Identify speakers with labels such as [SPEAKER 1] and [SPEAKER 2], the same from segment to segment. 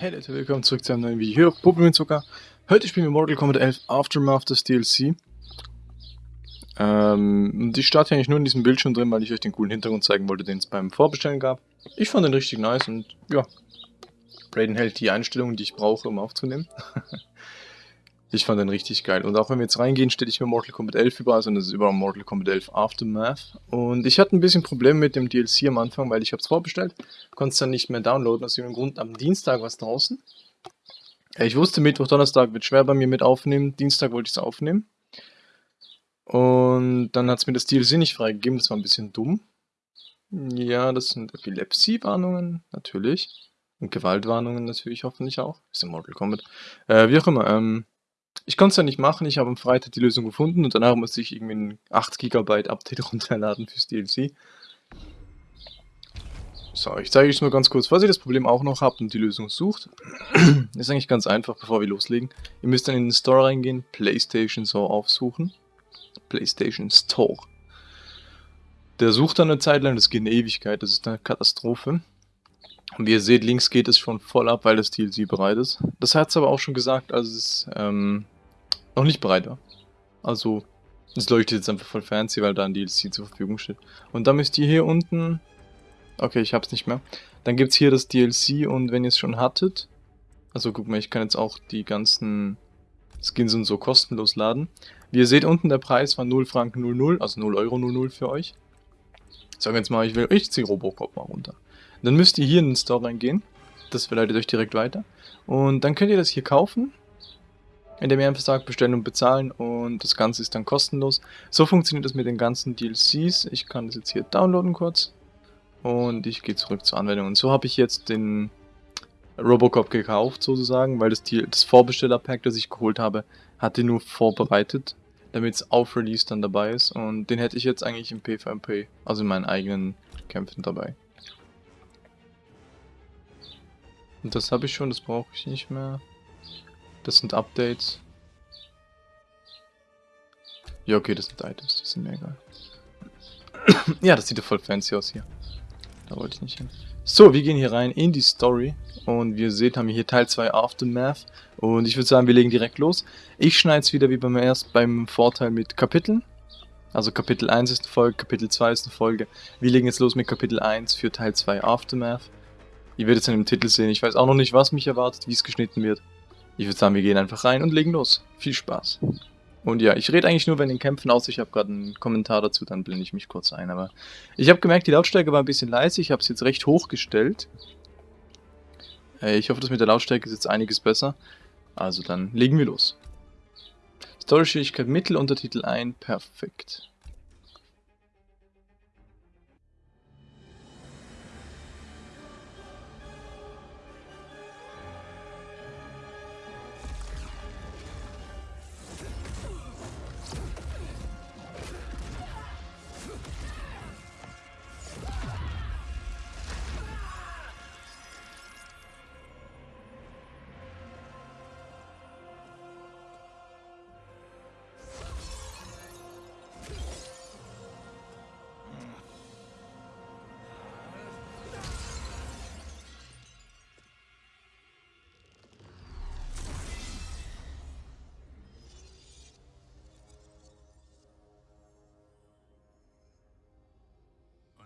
[SPEAKER 1] Hey Leute, willkommen zurück zu einem neuen Video hier auf Pokémon Zucker. Heute spielen wir Mortal Kombat 11 Aftermath, das DLC. Ähm, ich starte eigentlich nur in diesem Bildschirm drin, weil ich euch den coolen Hintergrund zeigen wollte, den es beim Vorbestellen gab. Ich fand den richtig nice und ja, Raiden hält die Einstellungen, die ich brauche, um aufzunehmen. ich fand den richtig geil. Und auch wenn wir jetzt reingehen, stelle ich mir Mortal Kombat 11 über, also das ist überall Mortal Kombat 11 Aftermath. Und ich hatte ein bisschen Probleme mit dem DLC am Anfang, weil ich habe es vorbestellt, konnte es dann nicht mehr downloaden, aus irgendeinem Grund. Am Dienstag war es draußen. Ich wusste, Mittwoch, Donnerstag wird schwer bei mir mit aufnehmen. Dienstag wollte ich es aufnehmen. Und dann hat es mir das DLC nicht freigegeben, das war ein bisschen dumm. Ja, das sind Epilepsie-Warnungen, natürlich. Und Gewaltwarnungen natürlich hoffentlich auch. Ist in Mortal Kombat. Äh, wie auch immer, ähm, ich konnte es ja nicht machen, ich habe am Freitag die Lösung gefunden und danach musste ich irgendwie ein 8 GB Update runterladen fürs DLC. So, ich zeige euch nur ganz kurz, falls ihr das Problem auch noch habt und die Lösung sucht. ist eigentlich ganz einfach, bevor wir loslegen. Ihr müsst dann in den Store reingehen, PlayStation so aufsuchen. PlayStation Store. Der sucht dann eine Zeit lang, das geht eine Ewigkeit, das ist eine Katastrophe. Und wie ihr seht, links geht es schon voll ab, weil das DLC bereit ist. Das hat es aber auch schon gesagt, als es ähm, noch nicht bereit war. Also, es leuchtet jetzt einfach voll fancy, weil da ein DLC zur Verfügung steht. Und dann müsst ihr hier unten... Okay, ich hab's nicht mehr. Dann gibt's hier das DLC und wenn ihr es schon hattet... Also guck mal, ich kann jetzt auch die ganzen Skins und so kostenlos laden. Wie ihr seht, unten der Preis war 0 Franken 00, also 0 Euro 00 für euch. Ich jetzt mal, ich will, ich ziehe Robocop mal runter. Dann müsst ihr hier in den Store reingehen. Das verleitet euch direkt weiter. Und dann könnt ihr das hier kaufen. Indem ihr einfach sagt, bestellen und bezahlen und das Ganze ist dann kostenlos. So funktioniert das mit den ganzen DLCs. Ich kann das jetzt hier downloaden kurz. Und ich gehe zurück zur Anwendung. Und so habe ich jetzt den Robocop gekauft sozusagen, weil das, das Vorbesteller-Pack, das ich geholt habe, hatte nur vorbereitet, damit es auf Release dann dabei ist. Und den hätte ich jetzt eigentlich im PvP, also in meinen eigenen Kämpfen dabei. Und das habe ich schon, das brauche ich nicht mehr. Das sind Updates. Ja, okay, das sind Items, die sind mir egal. ja, das sieht ja voll fancy aus hier. Da wollte ich nicht hin. So, wir gehen hier rein in die Story. Und wie ihr seht, haben wir hier Teil 2 Aftermath. Und ich würde sagen, wir legen direkt los. Ich schneide es wieder wie beim erst beim Vorteil mit Kapiteln. Also Kapitel 1 ist eine Folge, Kapitel 2 ist eine Folge. Wir legen jetzt los mit Kapitel 1 für Teil 2 Aftermath. Ihr werdet es in dem Titel sehen. Ich weiß auch noch nicht, was mich erwartet, wie es geschnitten wird. Ich würde sagen, wir gehen einfach rein und legen los. Viel Spaß. Und ja, ich rede eigentlich nur, wenn in Kämpfen aus. Ich habe gerade einen Kommentar dazu, dann blende ich mich kurz ein. Aber ich habe gemerkt, die Lautstärke war ein bisschen leise. Ich habe es jetzt recht hoch gestellt. Äh, ich hoffe, das mit der Lautstärke ist jetzt einiges besser. Also dann legen wir los. Story-Schwierigkeit Mittel, Untertitel ein, perfekt.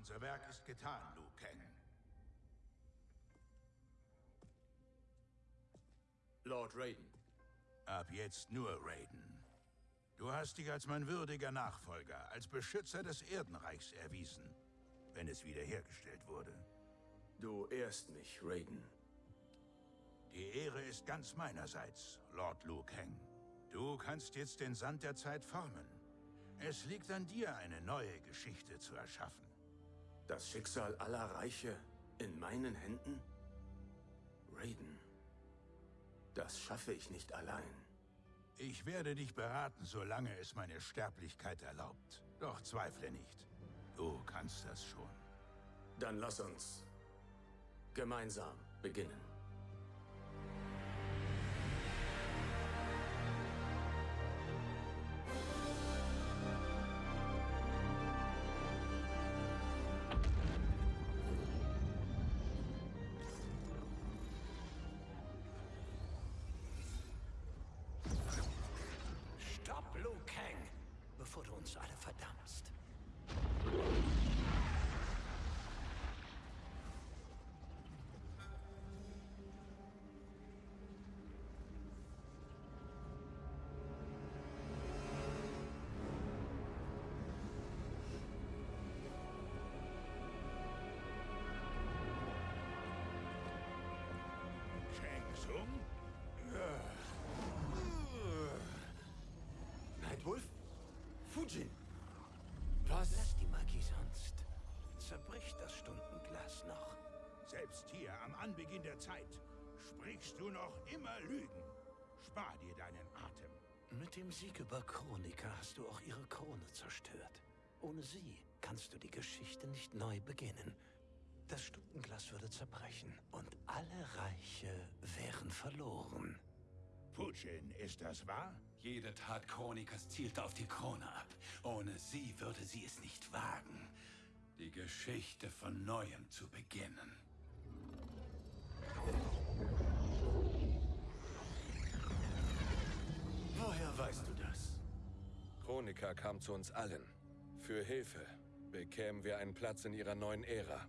[SPEAKER 2] Unser Werk ist getan, Liu Kang.
[SPEAKER 3] Lord Raiden.
[SPEAKER 2] Ab jetzt nur Raiden. Du hast dich als mein würdiger Nachfolger, als Beschützer des Erdenreichs erwiesen, wenn es wiederhergestellt wurde.
[SPEAKER 3] Du ehrst mich, Raiden.
[SPEAKER 2] Die Ehre ist ganz meinerseits, Lord Liu Kang. Du kannst jetzt den Sand der Zeit formen. Es liegt an dir, eine neue Geschichte zu erschaffen.
[SPEAKER 3] Das Schicksal aller Reiche in meinen Händen? Raiden, das schaffe ich nicht allein.
[SPEAKER 2] Ich werde dich beraten, solange es meine Sterblichkeit erlaubt. Doch zweifle nicht. Du kannst das schon.
[SPEAKER 3] Dann lass uns gemeinsam beginnen. Nightwolf? Fujin? Was?
[SPEAKER 4] Lass die Magie sonst. Zerbricht das Stundenglas noch.
[SPEAKER 2] Selbst hier am Anbeginn der Zeit sprichst du noch immer Lügen. Spar dir deinen Atem.
[SPEAKER 4] Mit dem Sieg über Chronika hast du auch ihre Krone zerstört. Ohne sie kannst du die Geschichte nicht neu beginnen. Das Stundenglas würde zerbrechen und alle Reiche wären verloren.
[SPEAKER 2] Putin, ist das wahr?
[SPEAKER 5] Jede Tat Chronikas zielt auf die Krone ab. Ohne sie würde sie es nicht wagen, die Geschichte von Neuem zu beginnen.
[SPEAKER 3] Woher weißt du das?
[SPEAKER 6] Chronika kam zu uns allen. Für Hilfe bekämen wir einen Platz in ihrer neuen Ära.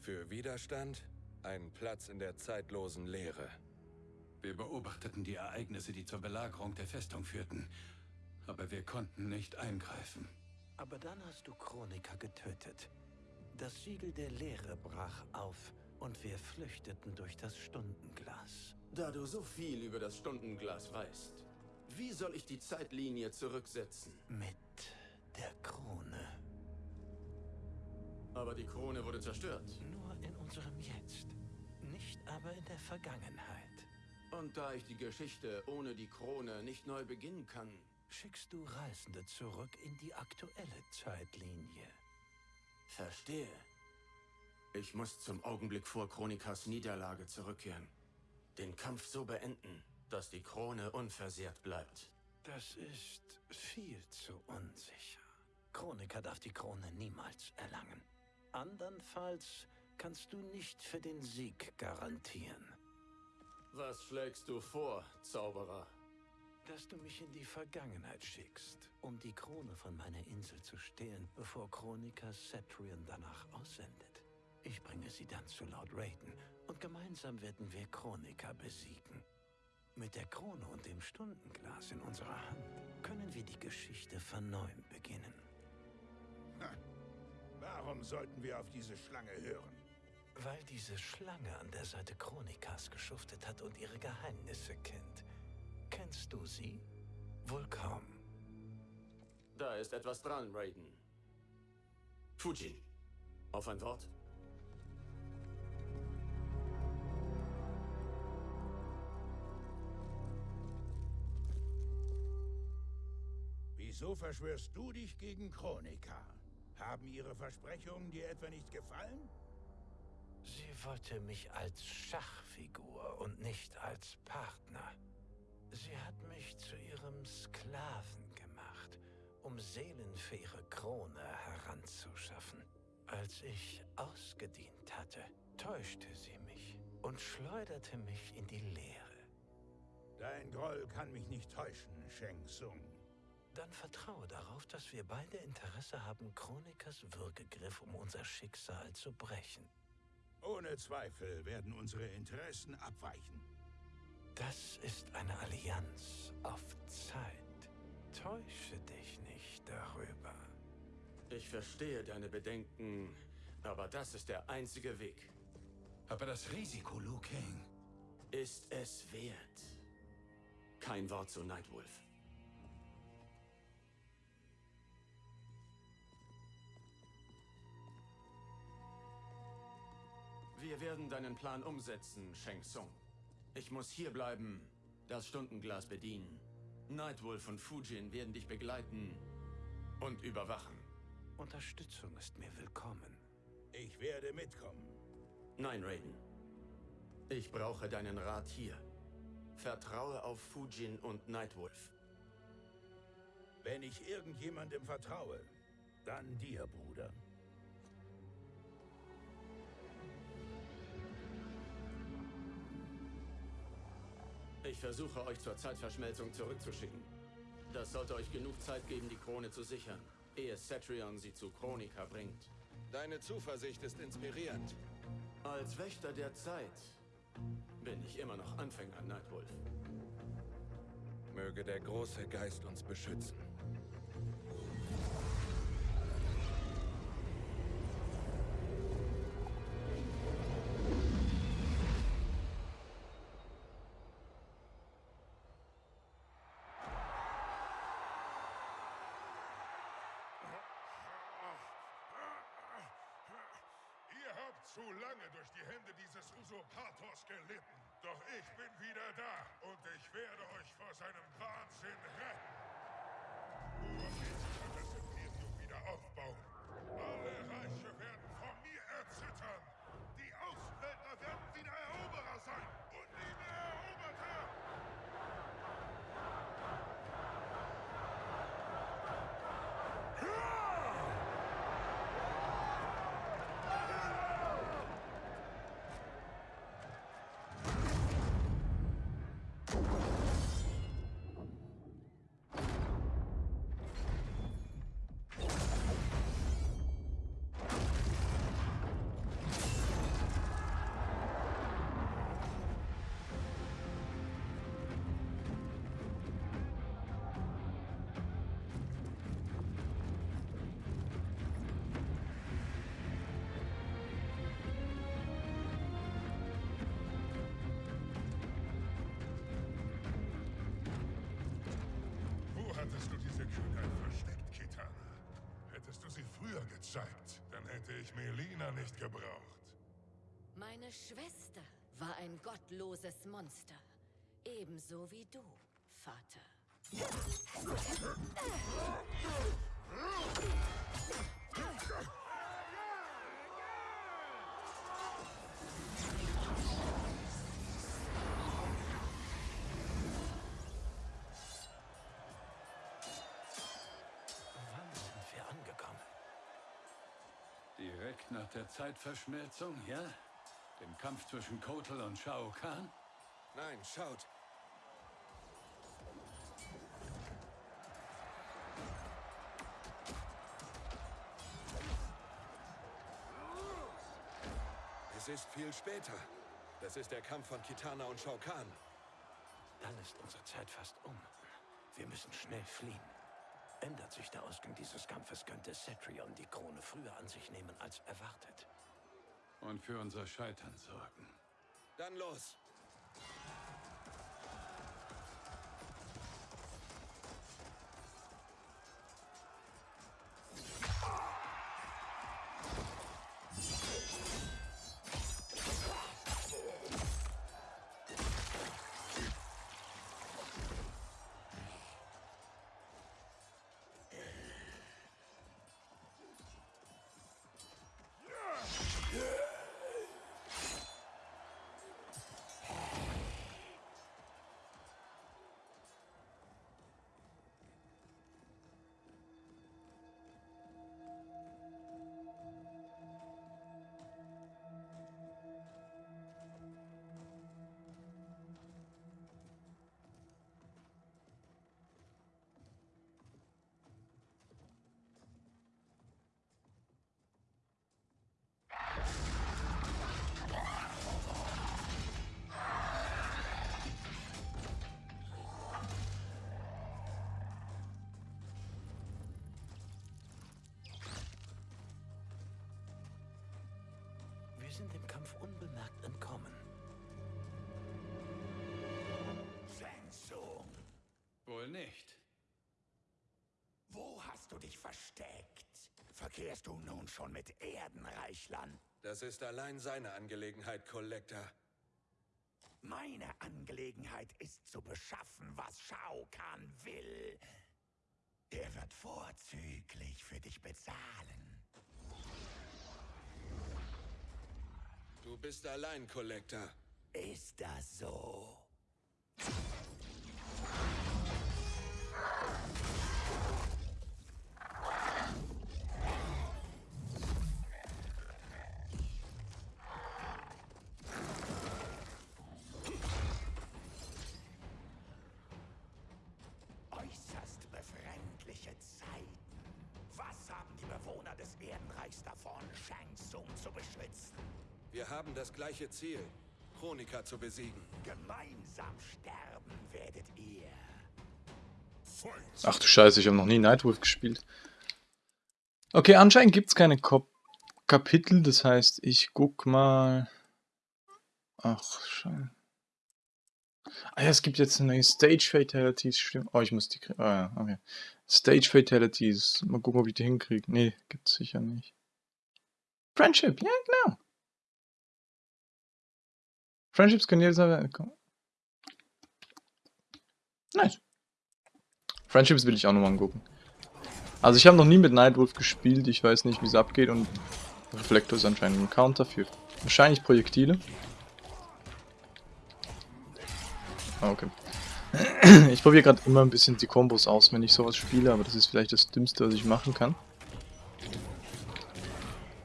[SPEAKER 6] Für Widerstand einen Platz in der zeitlosen Leere.
[SPEAKER 5] Wir beobachteten die Ereignisse, die zur Belagerung der Festung führten. Aber wir konnten nicht eingreifen.
[SPEAKER 4] Aber dann hast du Chronika getötet. Das Siegel der Leere brach auf und wir flüchteten durch das Stundenglas.
[SPEAKER 3] Da du so viel über das Stundenglas weißt, wie soll ich die Zeitlinie zurücksetzen?
[SPEAKER 4] Mit der Krone.
[SPEAKER 3] Aber die Krone wurde zerstört.
[SPEAKER 4] Nur in unserem Jetzt. Nicht aber in der Vergangenheit.
[SPEAKER 3] Und da ich die Geschichte ohne die Krone nicht neu beginnen kann,
[SPEAKER 4] Schickst du Reisende zurück in die aktuelle Zeitlinie.
[SPEAKER 3] verstehe. Ich muss zum Augenblick vor Chronikas Niederlage zurückkehren. Den Kampf so beenden, dass die Krone unversehrt bleibt.
[SPEAKER 4] Das ist viel zu unsicher. Chroniker darf die Krone niemals erlangen. Andernfalls kannst du nicht für den Sieg garantieren.
[SPEAKER 3] Was schlägst du vor, Zauberer?
[SPEAKER 4] Dass du mich in die Vergangenheit schickst, um die Krone von meiner Insel zu stehlen, bevor Chroniker Cetrion danach aussendet. Ich bringe sie dann zu Lord Raiden und gemeinsam werden wir Chroniker besiegen. Mit der Krone und dem Stundenglas in unserer Hand können wir die Geschichte von neuem beginnen.
[SPEAKER 2] Ha. Warum sollten wir auf diese Schlange hören?
[SPEAKER 4] Weil diese Schlange an der Seite Chronikas geschuftet hat und ihre Geheimnisse kennt. Kennst du sie? Wohl kaum.
[SPEAKER 3] Da ist etwas dran, Raiden. Fujin, auf ein Wort?
[SPEAKER 2] Wieso verschwörst du dich gegen Chronika? Haben ihre Versprechungen dir etwa nicht gefallen?
[SPEAKER 4] Sie wollte mich als Schachfigur und nicht als Partner. Sie hat mich zu ihrem Sklaven gemacht, um Seelen für ihre Krone heranzuschaffen. Als ich ausgedient hatte, täuschte sie mich und schleuderte mich in die Leere.
[SPEAKER 2] Dein Groll kann mich nicht täuschen, Sheng Tsung.
[SPEAKER 4] Dann vertraue darauf, dass wir beide Interesse haben, Chronikers Würgegriff, um unser Schicksal zu brechen.
[SPEAKER 2] Ohne Zweifel werden unsere Interessen abweichen.
[SPEAKER 4] Das ist eine Allianz auf Zeit. Täusche dich nicht darüber.
[SPEAKER 3] Ich verstehe deine Bedenken, aber das ist der einzige Weg.
[SPEAKER 5] Aber das Risiko, Liu Kang.
[SPEAKER 3] Ist es wert? Kein Wort zu Nightwolf. Wir werden deinen Plan umsetzen, Sheng Tsung. Ich muss hier bleiben, das Stundenglas bedienen. Nightwolf und Fujin werden dich begleiten und überwachen.
[SPEAKER 4] Unterstützung ist mir willkommen.
[SPEAKER 2] Ich werde mitkommen.
[SPEAKER 3] Nein, Raiden. Ich brauche deinen Rat hier. Vertraue auf Fujin und Nightwolf.
[SPEAKER 2] Wenn ich irgendjemandem vertraue, dann dir, Bruder.
[SPEAKER 3] Ich versuche euch zur Zeitverschmelzung zurückzuschicken. Das sollte euch genug Zeit geben, die Krone zu sichern, ehe Cetrion sie zu Chronika bringt.
[SPEAKER 6] Deine Zuversicht ist inspirierend.
[SPEAKER 3] Als Wächter der Zeit bin ich immer noch Anfänger, Nightwolf.
[SPEAKER 6] Möge der große Geist uns beschützen.
[SPEAKER 7] Zu lange durch die Hände dieses Usurpators gelitten. Doch ich bin wieder da und ich werde euch vor seinem Wahnsinn retten. Urwitz wird das Imperium wieder aufbauen. Alle Reiche gezeigt, dann hätte ich Melina nicht gebraucht.
[SPEAKER 8] Meine Schwester war ein gottloses Monster. Ebenso wie du, Vater.
[SPEAKER 5] Nach der Zeitverschmelzung, ja? Dem Kampf zwischen Kotal und Shao Kahn?
[SPEAKER 6] Nein, schaut. Es ist viel später. Das ist der Kampf von Kitana und Shao Kahn.
[SPEAKER 4] Dann ist unsere Zeit fast um. Wir müssen schnell fliehen. Ändert sich der Ausgang dieses Kampfes, könnte Cetrion die Krone früher an sich nehmen als erwartet.
[SPEAKER 5] Und für unser Scheitern sorgen.
[SPEAKER 6] Dann los.
[SPEAKER 4] Sind dem Kampf unbemerkt entkommen.
[SPEAKER 2] Shang Tsung,
[SPEAKER 5] Wohl nicht.
[SPEAKER 2] wo hast du dich versteckt? Verkehrst du nun schon mit Erdenreichlern?
[SPEAKER 6] Das ist allein seine Angelegenheit, Collector.
[SPEAKER 2] Meine Angelegenheit ist zu beschaffen, was Shao Kahn will. Er wird vorzüglich für dich bezahlen.
[SPEAKER 6] Du bist allein, Collector.
[SPEAKER 2] Ist das so? Äußerst befremdliche Zeiten. Was haben die Bewohner des Erdenreichs davon, Shang Tsung zu beschützen?
[SPEAKER 6] Wir haben das gleiche Ziel, Chronika zu besiegen.
[SPEAKER 2] Gemeinsam sterben werdet ihr.
[SPEAKER 1] Ach du Scheiße, ich habe noch nie Nightwolf gespielt. Okay, anscheinend gibt es keine Kop Kapitel, das heißt, ich guck mal... Ach, Scheiße. Ah ja, es gibt jetzt neue Stage Fatalities, stimmt. Oh, ich muss die kriegen. Ah ja, okay. Stage Fatalities. Mal gucken, ob ich die hinkriege. Nee, gibt's sicher nicht. Friendship, ja genau. Friendships können jederzeit kommen. Nice. Friendships will ich auch nochmal angucken. Also ich habe noch nie mit Nightwolf gespielt, ich weiß nicht wie es abgeht und Reflektor ist anscheinend ein Counter für wahrscheinlich Projektile. Ah, okay. Ich probiere gerade immer ein bisschen die Kombos aus, wenn ich sowas spiele, aber das ist vielleicht das Dümmste, was ich machen kann.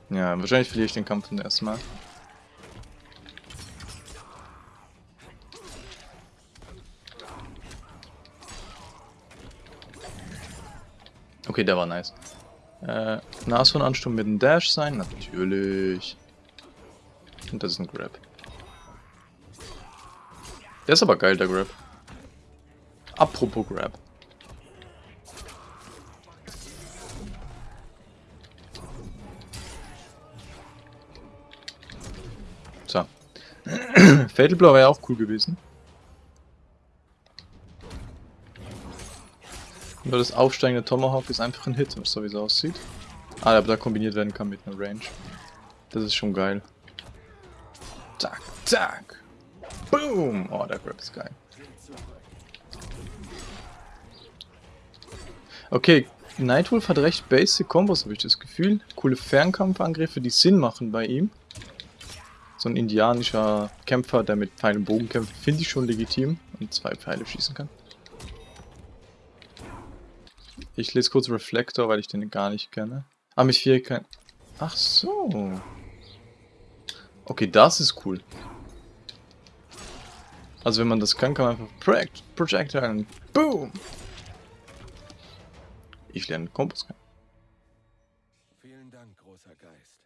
[SPEAKER 1] Ja, wahrscheinlich verliere ich den Kampf zum ersten Okay, der war nice. Äh, Nashornansturm mit einem Dash sein? Natürlich. Und das ist ein Grab. Der ist aber geil, der Grab. Apropos Grab. So. Fatal Blow wäre auch cool gewesen. Nur das aufsteigende Tomahawk ist einfach ein Hit, so wie es aussieht. Ah, aber da kombiniert werden kann mit einer Range. Das ist schon geil. Zack, zack. Boom! Oh, der Grab ist geil. Okay, Nightwolf hat recht basic Kombos, habe ich das Gefühl. Coole Fernkampfangriffe, die Sinn machen bei ihm. So ein indianischer Kämpfer, der mit Pfeil und Bogen kämpft, finde ich schon legitim und zwei Pfeile schießen kann. Ich lese kurz Reflektor, weil ich den gar nicht kenne. Ah, mit Fähigkeiten. Ach so. Okay, das ist cool. Also wenn man das kann, kann man einfach Project, Projectile und Boom! Ich lerne Kompass kennen.
[SPEAKER 6] Vielen Dank, großer Geist.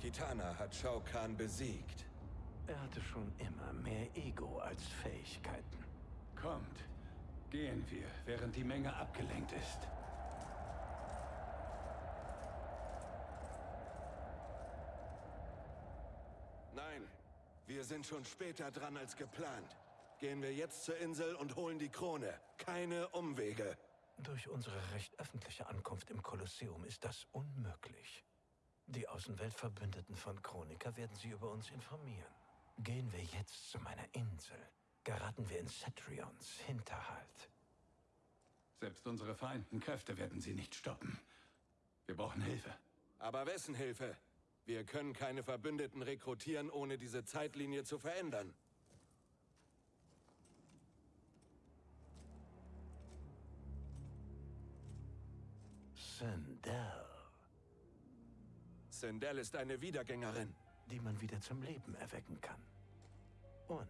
[SPEAKER 6] Kitana hat Shao Kahn besiegt.
[SPEAKER 4] Er hatte schon immer mehr Ego als Fähigkeiten.
[SPEAKER 5] Kommt, gehen wir, während die Menge abgelenkt ist.
[SPEAKER 6] Nein, wir sind schon später dran als geplant. Gehen wir jetzt zur Insel und holen die Krone. Keine Umwege.
[SPEAKER 4] Durch unsere recht öffentliche Ankunft im Kolosseum ist das unmöglich. Die Außenweltverbündeten von Chronika werden sie über uns informieren. Gehen wir jetzt zu meiner Insel, geraten wir in Cetrions Hinterhalt.
[SPEAKER 5] Selbst unsere vereinten Kräfte werden sie nicht stoppen. Wir brauchen Hilfe.
[SPEAKER 6] Aber wessen Hilfe? Wir können keine Verbündeten rekrutieren, ohne diese Zeitlinie zu verändern.
[SPEAKER 4] Sindel,
[SPEAKER 6] Sindel ist eine Wiedergängerin.
[SPEAKER 4] die man wieder zum Leben erwecken kann. Und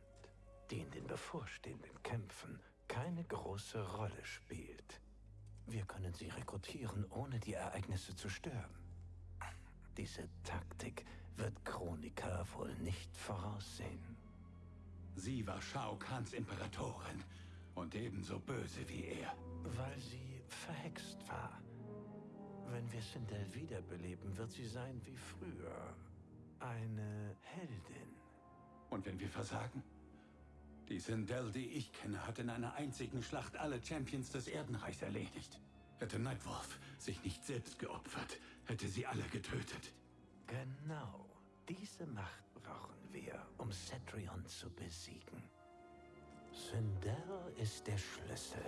[SPEAKER 4] die in den bevorstehenden Kämpfen keine große Rolle spielt. Wir können sie rekrutieren, ohne die Ereignisse zu stören. Diese Taktik wird Chronika wohl nicht voraussehen.
[SPEAKER 5] Sie war Shao Kahns Imperatorin und ebenso böse wie er.
[SPEAKER 4] Weil sie verhext war. Wenn wir Sindel wiederbeleben, wird sie sein wie früher. Eine Heldin.
[SPEAKER 5] Und wenn wir versagen? Die Sindel, die ich kenne, hat in einer einzigen Schlacht alle Champions des Erdenreichs erledigt. Hätte Nightwolf sich nicht selbst geopfert, hätte sie alle getötet.
[SPEAKER 4] Genau. Diese Macht brauchen wir, um Cetrion zu besiegen. Sindel ist der Schlüssel.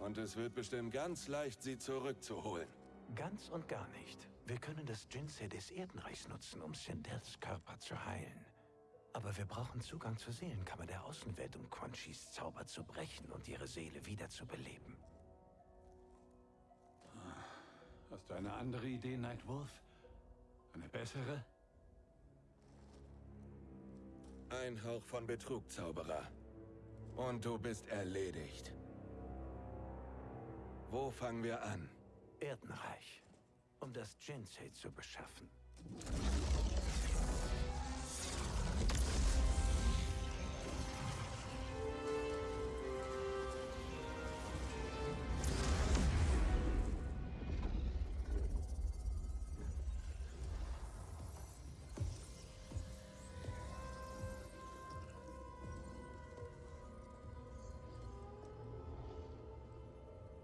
[SPEAKER 6] Und es wird bestimmt ganz leicht, sie zurückzuholen.
[SPEAKER 4] Ganz und gar nicht. Wir können das Jinsei des Erdenreichs nutzen, um Sindels Körper zu heilen. Aber wir brauchen Zugang zur Seelenkammer der Außenwelt, um Quan Chis Zauber zu brechen und ihre Seele wieder zu beleben.
[SPEAKER 5] Hast du eine andere Idee, Nightwolf? Eine bessere?
[SPEAKER 6] Ein Hauch von Betrug, Zauberer. Und du bist erledigt. Wo fangen wir an?
[SPEAKER 4] Erdenreich, um das Jinsei zu beschaffen.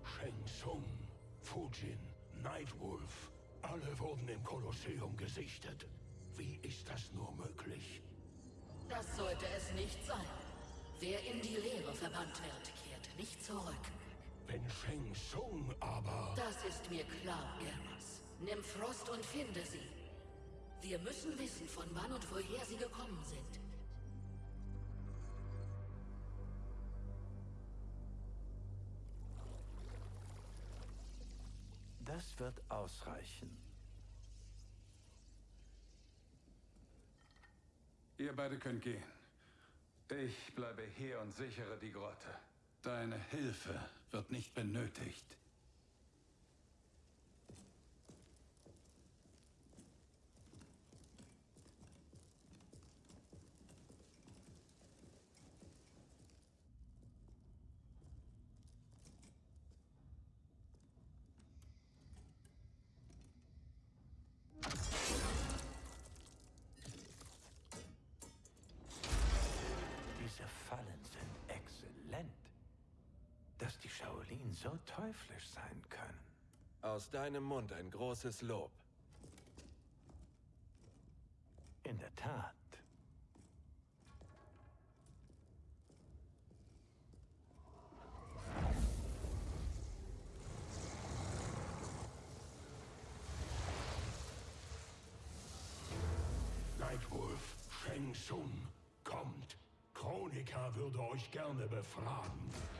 [SPEAKER 9] Sheng Shung. Fujin, Nightwolf, alle wurden im Kolosseum gesichtet. Wie ist das nur möglich?
[SPEAKER 8] Das sollte es nicht sein. Wer in die Leere verbannt wird, kehrt nicht zurück.
[SPEAKER 9] Wenn Sheng Tsung aber...
[SPEAKER 8] Das ist mir klar, Germas. Nimm Frost und finde sie. Wir müssen wissen, von wann und woher sie gekommen sind.
[SPEAKER 4] Das wird ausreichen.
[SPEAKER 5] Ihr beide könnt gehen. Ich bleibe hier und sichere die Grotte. Deine Hilfe wird nicht benötigt.
[SPEAKER 4] Diese Fallen sind exzellent. Dass die Shaolin so teuflisch sein können.
[SPEAKER 6] Aus deinem Mund ein großes Lob.
[SPEAKER 4] In der Tat.
[SPEAKER 9] Nightwolf, Sheng Tsung, kommt. Chronika würde euch gerne befragen.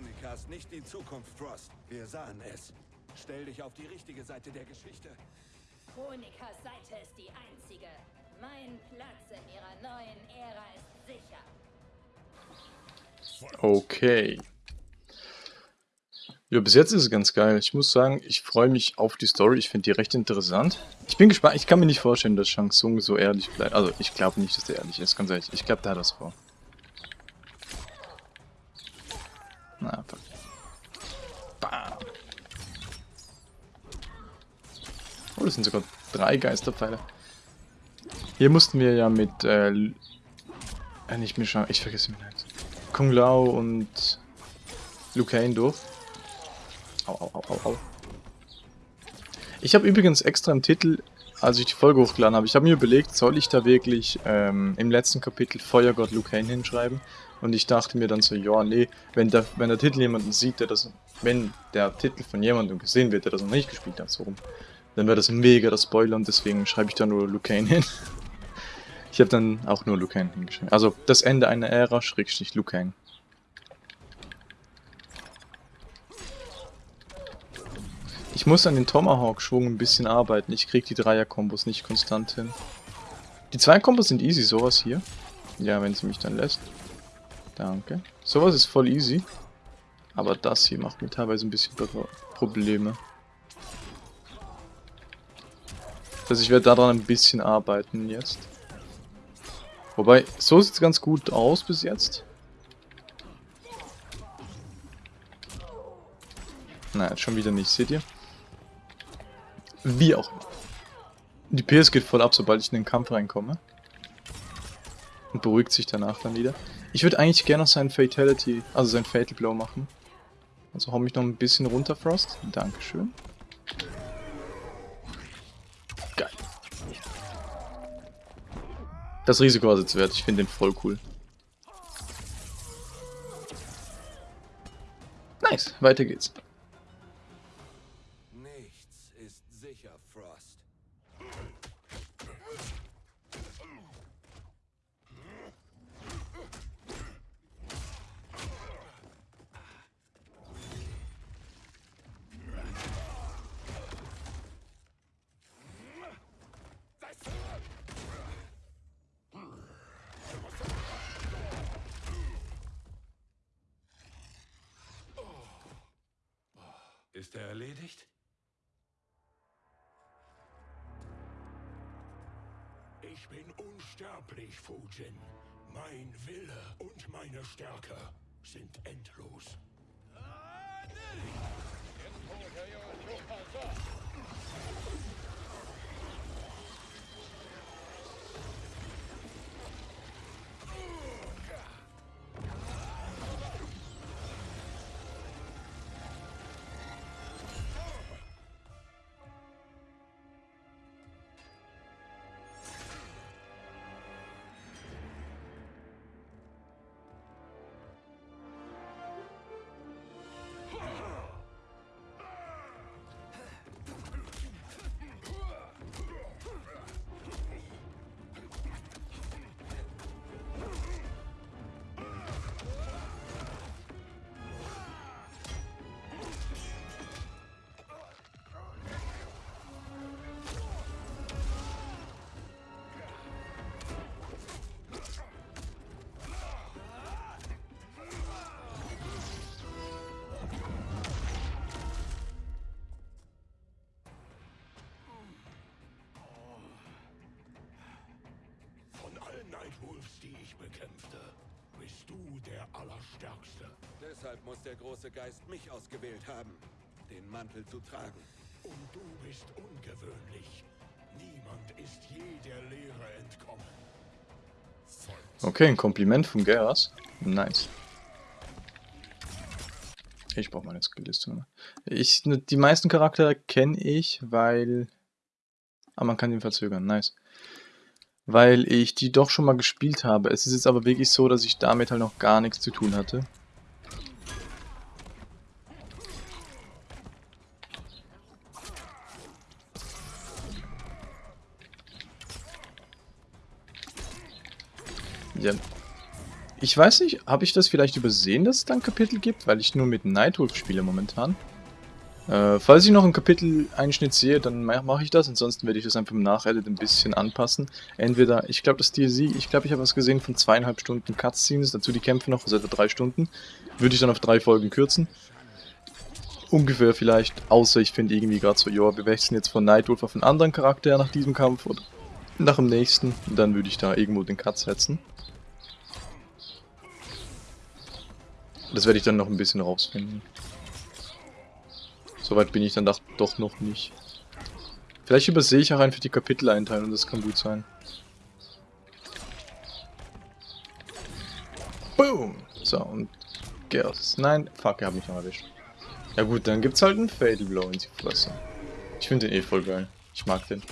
[SPEAKER 6] Chronika ist nicht die Zukunft, Frost. Wir sahen es. Stell dich auf die richtige Seite der Geschichte.
[SPEAKER 10] Chronikas Seite ist die einzige. Mein Platz in ihrer neuen Ära ist sicher.
[SPEAKER 1] Okay. Ja, bis jetzt ist es ganz geil. Ich muss sagen, ich freue mich auf die Story. Ich finde die recht interessant. Ich bin gespannt. Ich kann mir nicht vorstellen, dass Shang Tsung so ehrlich bleibt. Also, ich glaube nicht, dass der ehrlich ist, ganz ehrlich. Ich glaube, der hat das vor. Na, fuck. Bam. Oh, das sind sogar drei Geisterpfeile. Hier mussten wir ja mit, äh, äh nicht Mischa, ich vergesse den Namen. Kung Lao und Liu Kang durch. Au, au, au, au, au. Ich habe übrigens extra im Titel, als ich die Folge hochgeladen habe, ich habe mir überlegt, soll ich da wirklich ähm, im letzten Kapitel Feuergott Liu Kang hinschreiben? Und ich dachte mir dann so, ja, nee, wenn der, wenn der Titel jemanden sieht, der das, wenn der Titel von jemandem gesehen wird, der das noch nicht gespielt hat, so rum, dann wäre das mega das Spoiler und deswegen schreibe ich da nur Liu Kang hin. Ich habe dann auch nur Liu Kang hingeschrieben. Also das Ende einer Ära, Schrägstrich Liu Kang. Ich muss an den Tomahawk-Schwung ein bisschen arbeiten. Ich krieg die Dreier-Kombos nicht konstant hin. Die zwei Kombos sind easy, sowas hier. Ja, wenn sie mich dann lässt. Danke. Sowas ist voll easy. Aber das hier macht mir teilweise ein bisschen Pro- Probleme. Also ich werde daran ein bisschen arbeiten jetzt. Wobei, so sieht es ganz gut aus bis jetzt. Na, jetzt schon wieder nicht, seht ihr? Wie auch immer. Die PS geht voll ab, sobald ich in den Kampf reinkomme. Und beruhigt sich danach dann wieder. Ich würde eigentlich gerne noch seinen Fatality, also sein Fatal Blow machen. Also hau mich noch ein bisschen runter, Frost. Dankeschön. Geil. Das Risiko war es jetzt wert. Ich finde den voll cool. Nice, weiter geht's.
[SPEAKER 6] Nichts ist sicher, Frost.
[SPEAKER 5] Ist er erledigt?
[SPEAKER 2] Ich bin unsterblich, Fujin. Mein Wille und meine Stärke sind endlos. Von Nightwolves, die ich bekämpfte, bist du der Allerstärkste.
[SPEAKER 6] Deshalb muss der große Geist mich ausgewählt haben, den Mantel zu tragen.
[SPEAKER 2] Und du bist ungewöhnlich. Niemand ist je der Lehre entkommen.
[SPEAKER 1] Okay, ein Kompliment von Geras. Nice. Ich brauche meine Skillliste. Ich, die meisten Charaktere kenne ich, weil... Ah, man kann ihn verzögern. Nice. Weil ich die doch schon mal gespielt habe. Es ist jetzt aber wirklich so, dass ich damit halt noch gar nichts zu tun hatte. Ja. Ich weiß nicht, habe ich das vielleicht übersehen, dass es da ein Kapitel gibt? Weil ich nur mit Nightwolf spiele momentan. Äh, falls ich noch einen Kapiteleinschnitt sehe, dann mache ich das. Ansonsten werde ich das einfach im Nachedit ein bisschen anpassen. Entweder, ich glaube, das DLC, ich glaube, ich habe was gesehen von zweieinhalb Stunden Cutscenes, dazu die Kämpfe noch, also etwa drei Stunden. Würde ich dann auf drei Folgen kürzen. Ungefähr vielleicht, außer ich finde irgendwie gerade so, ja, wir wechseln jetzt von Nightwolf auf einen anderen Charakter nach diesem Kampf oder nach dem nächsten. Dann würde ich da irgendwo den Cut setzen. Das werde ich dann noch ein bisschen rausfinden. Soweit bin ich dann doch, noch nicht. Vielleicht übersehe ich auch einfach die Kapiteleinteilung, das kann gut sein. Boom! So, und Gers. Nein, fuck, er hat mich noch erwischt. Ja gut, dann gibt's halt einen Fatal Blow in die Fresse. Ich finde den eh voll geil. Ich mag den.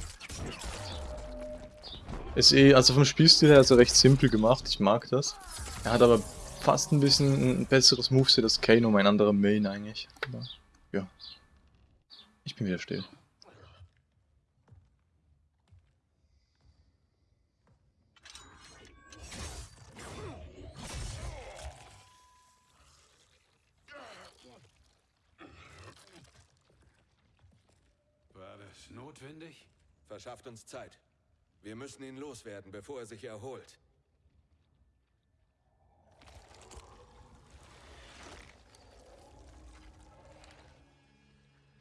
[SPEAKER 1] Ist eh, also vom Spielstil her er recht simpel gemacht, ich mag das. Er hat aber fast ein bisschen ein besseres Moveset als Kano, mein anderer Main eigentlich. Ja. Ich bin wieder still.
[SPEAKER 5] War das notwendig?
[SPEAKER 6] Verschafft uns Zeit. Wir müssen ihn loswerden, bevor er sich erholt.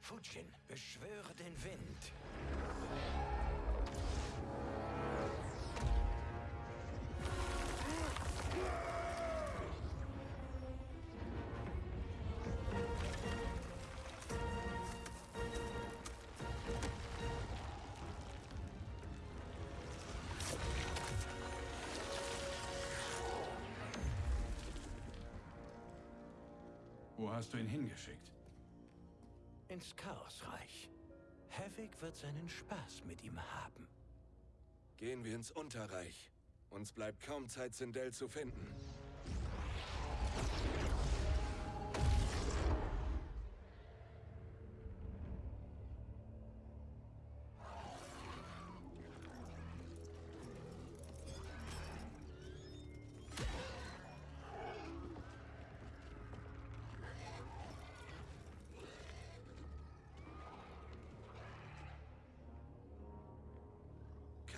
[SPEAKER 4] Fujin, beschwöre den Wind.
[SPEAKER 5] Wo hast du ihn hingeschickt?
[SPEAKER 4] Ins Chaosreich. Havik wird seinen Spaß mit ihm haben.
[SPEAKER 6] Gehen wir ins Unterreich. Uns bleibt kaum Zeit, Sindel zu finden.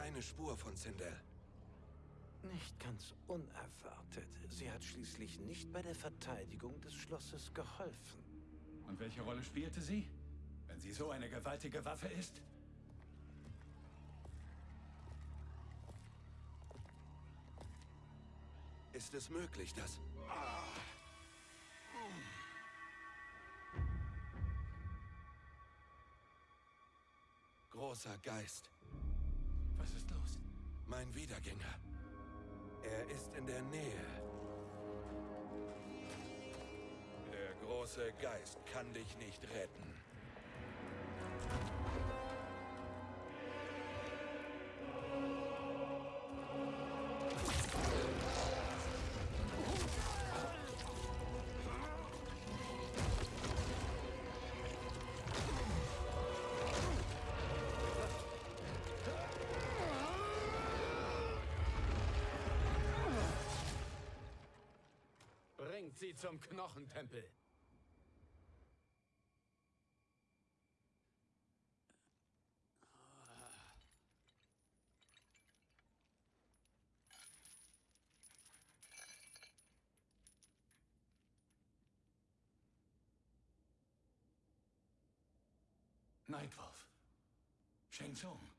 [SPEAKER 6] Keine Spur von Sindel.
[SPEAKER 4] Nicht ganz unerwartet. Sie hat schließlich nicht bei der Verteidigung des Schlosses geholfen.
[SPEAKER 5] Und welche Rolle spielte sie? Wenn sie so eine gewaltige Waffe ist?
[SPEAKER 6] Ist es möglich, dass... Großer Geist.
[SPEAKER 5] Was ist los?
[SPEAKER 6] Mein Wiedergänger. Er ist in der Nähe. Der große Geist kann dich nicht retten.
[SPEAKER 3] Zum Knochentempel.
[SPEAKER 5] Nightwolf. Shang Tsung.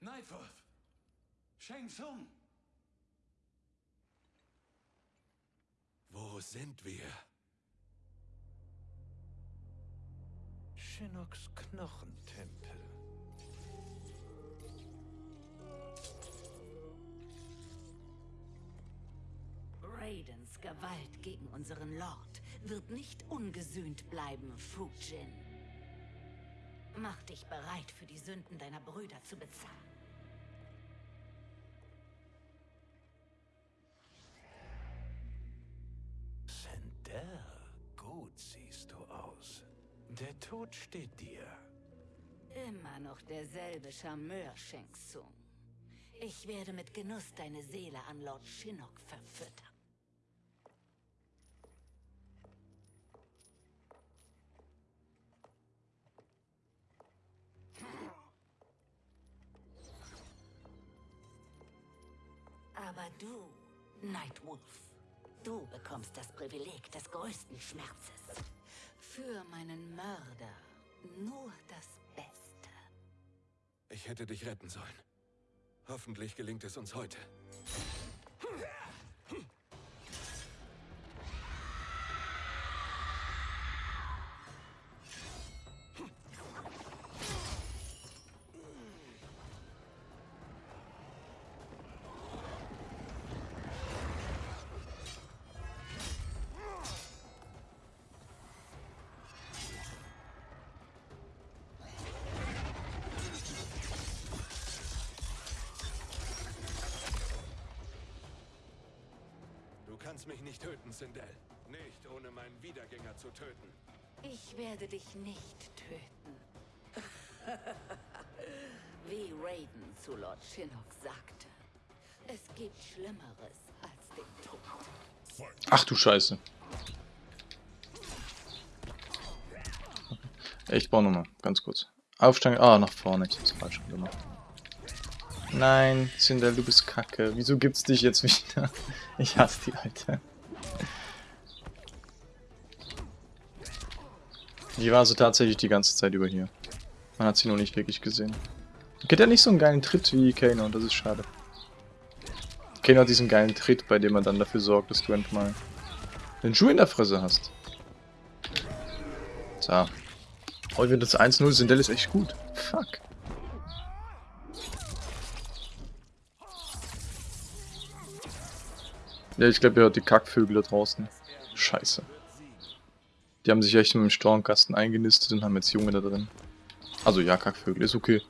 [SPEAKER 5] Nightwolf. Shang Tsung.
[SPEAKER 6] Wo sind wir?
[SPEAKER 4] Shinnocks Knochentempel.
[SPEAKER 8] Raidens Gewalt gegen unseren Lord wird nicht ungesühnt bleiben, Fujin. Mach dich bereit, für die Sünden deiner Brüder zu bezahlen.
[SPEAKER 4] Tod steht dir.
[SPEAKER 8] Immer noch derselbe Charmeur, Shang Tsung. Ich werde mit Genuss deine Seele an Lord Shinnok verfüttern. Aber du, Nightwolf, du bekommst das Privileg des größten Schmerzes. Für meinen Mörder nur das Beste.
[SPEAKER 6] Ich hätte dich retten sollen. Hoffentlich gelingt es uns heute. Töten, Sindel. Nicht ohne meinen Wiedergänger zu töten.
[SPEAKER 8] Ich werde dich nicht töten. Wie Raiden zu Lord Shinnok sagte. Es gibt Schlimmeres als den Tod.
[SPEAKER 1] Ach du Scheiße. Ich brauche nochmal, ganz kurz. Aufsteigen. Ah, nach vorne. Ich hab's falsch gemacht. Nein, Sindel, du bist kacke. Wieso gibt's dich jetzt wieder? Ich hasse die Alte. Die war so tatsächlich die ganze Zeit über hier. Man hat sie nur nicht wirklich gesehen. Geht ja nicht so einen geilen Tritt wie Kano, und das ist schade. Kano hat diesen geilen Tritt, bei dem er dann dafür sorgt, dass du endlich mal den Schuh in der Fresse hast. So. Heute wird das 1-0, Sindel ist echt gut. Fuck. Ja, ich glaube, ihr hört die Kackvögel da draußen. Scheiße. Die haben sich echt dem Stornkasten eingenistet und haben jetzt Junge da drin. Also ja, Kackvögel, ist okay.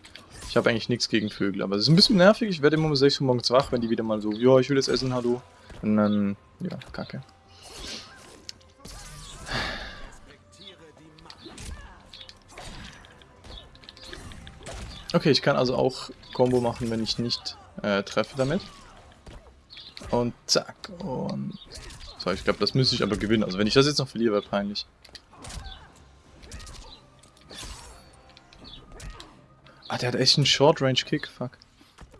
[SPEAKER 1] Ich habe eigentlich nichts gegen Vögel, aber es ist ein bisschen nervig. Ich werde immer um 6 Uhr morgens wach, wenn die wieder mal so, ja, ich will jetzt essen, hallo. Und dann, ja, kacke. Okay, ich kann also auch Combo machen, wenn ich nicht äh, treffe damit. Und zack. Und. So, ich glaube, das müsste ich aber gewinnen. Also wenn ich das jetzt noch verliere, wäre peinlich. Ah, der hat echt einen Short-Range-Kick. Fuck.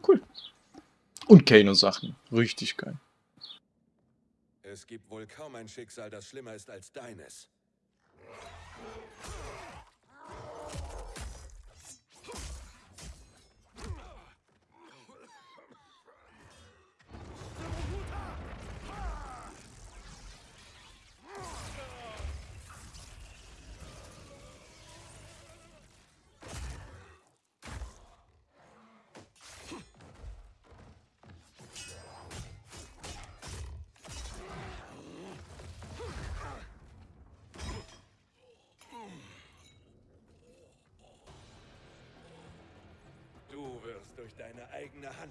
[SPEAKER 1] Cool. Und Kano-Sachen. Richtig geil.
[SPEAKER 6] Es gibt wohl kaum ein Schicksal, das schlimmer ist als deines. Du wirst durch deine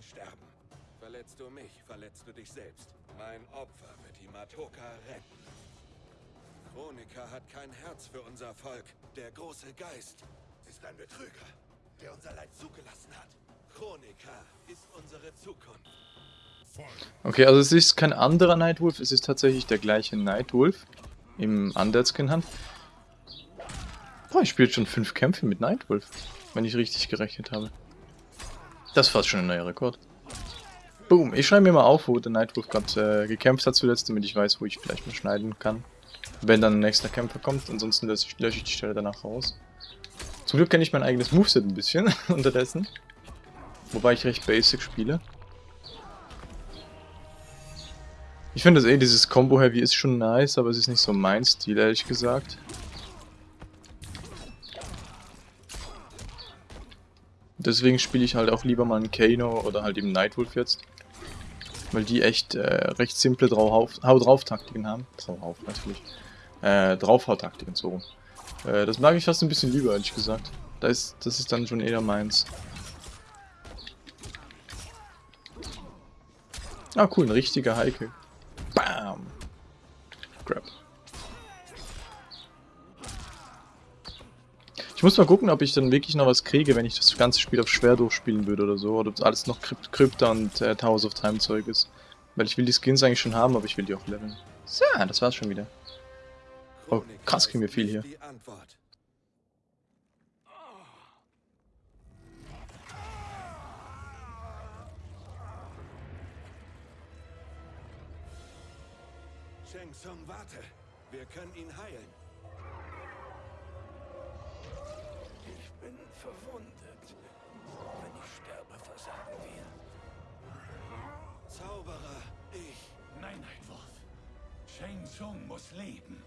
[SPEAKER 6] Hand sterben. Verletzt du mich, verletzt du dich selbst. Mein Opfer wird die Matoka retten. Chronika hat kein Herz für unser Volk. Der große Geist ist ein Betrüger, der unser Leid zugelassen hat. Chronika ist unsere Zukunft.
[SPEAKER 1] Okay, also es ist kein anderer Nightwolf, es ist tatsächlich der gleiche Nightwolf im Undead Skin Hand. Boah, ich spiele schon fünf Kämpfe mit Nightwolf, wenn ich richtig gerechnet habe. Das ist fast schon ein neuer Rekord. Boom, ich schreibe mir mal auf, wo der Nightwolf gerade äh, gekämpft hat zuletzt, damit ich weiß, wo ich vielleicht mal schneiden kann. Wenn dann ein nächster Kämpfer kommt, ansonsten lösche ich, lösche ich die Stelle danach raus. Zum Glück kenne ich mein eigenes Moveset ein bisschen unterdessen. Wobei ich recht basic spiele. Ich finde das eh, dieses Combo Heavy ist schon nice, aber es ist nicht so mein Stil, ehrlich gesagt. Deswegen spiele ich halt auch lieber mal einen Kano oder halt eben Nightwolf jetzt. Weil die echt äh, recht simple Hau-Drauf-Taktiken haben. Drauf natürlich. Äh, Draufhau-Taktiken, so rum. Äh, das mag ich fast ein bisschen lieber, ehrlich gesagt. Da ist, das ist dann schon eher meins. Ah, cool, ein richtiger Heike. Bam! Grab. Ich muss mal gucken, ob ich dann wirklich noch was kriege, wenn ich das ganze Spiel auf schwer durchspielen würde oder so. Oder ob alles noch Krypt Krypta und äh, Towers of Time Zeug ist. Weil ich will die Skins eigentlich schon haben, aber ich will die auch leveln. So, das war's schon wieder. Oh, krass kriegen wir viel hier.
[SPEAKER 6] Sheng warte. Wir können ihn heilen.
[SPEAKER 4] Bin verwundet. Wenn ich sterbe, versagen wir.
[SPEAKER 6] Zauberer, ich.
[SPEAKER 5] Nein, Nightwolf. Shang Tsung muss leben.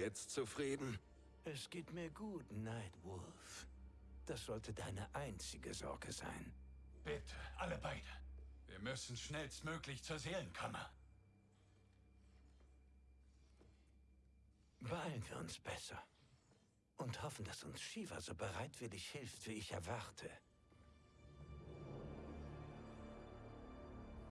[SPEAKER 6] Jetzt zufrieden?
[SPEAKER 4] Es geht mir gut, Nightwolf. Das sollte deine einzige Sorge sein.
[SPEAKER 5] Bitte, alle beide. Wir müssen schnellstmöglich zur Seelenkammer.
[SPEAKER 4] Beeilen wir uns besser. Und hoffen, dass uns Shiva so bereitwillig hilft, wie ich erwarte.